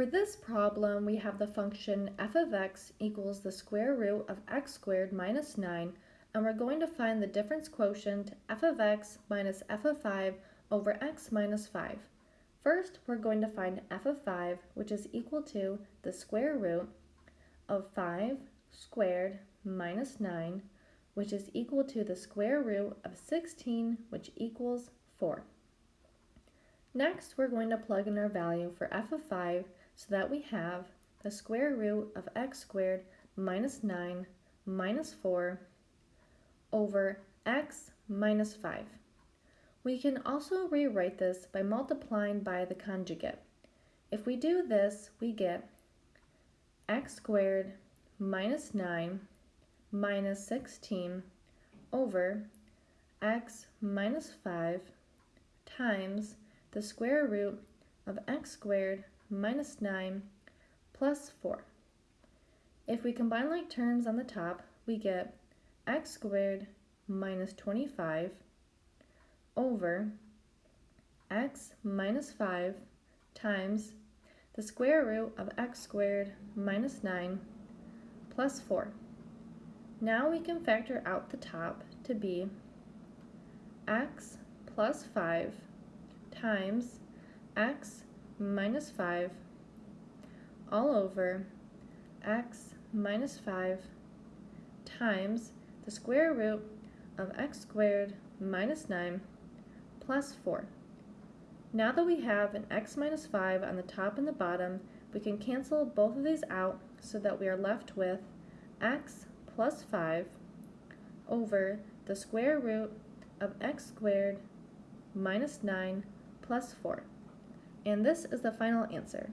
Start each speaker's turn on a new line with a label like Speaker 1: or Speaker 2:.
Speaker 1: For this problem, we have the function f of x equals the square root of x squared minus 9, and we're going to find the difference quotient f of x minus f of 5 over x minus 5. First, we're going to find f of 5, which is equal to the square root of 5 squared minus 9, which is equal to the square root of 16, which equals 4. Next, we're going to plug in our value for f of 5 so that we have the square root of x squared minus 9 minus 4 over x minus 5. We can also rewrite this by multiplying by the conjugate. If we do this, we get x squared minus 9 minus 16 over x minus 5 times the square root of x squared minus 9 plus 4. If we combine like terms on the top, we get x squared minus 25 over x minus 5 times the square root of x squared minus 9 plus 4. Now we can factor out the top to be x plus 5 times x minus 5 all over x minus 5 times the square root of x squared minus 9 plus 4. Now that we have an x minus 5 on the top and the bottom, we can cancel both of these out so that we are left with x plus 5 over the square root of x squared minus 9 plus 4. And this is the final answer.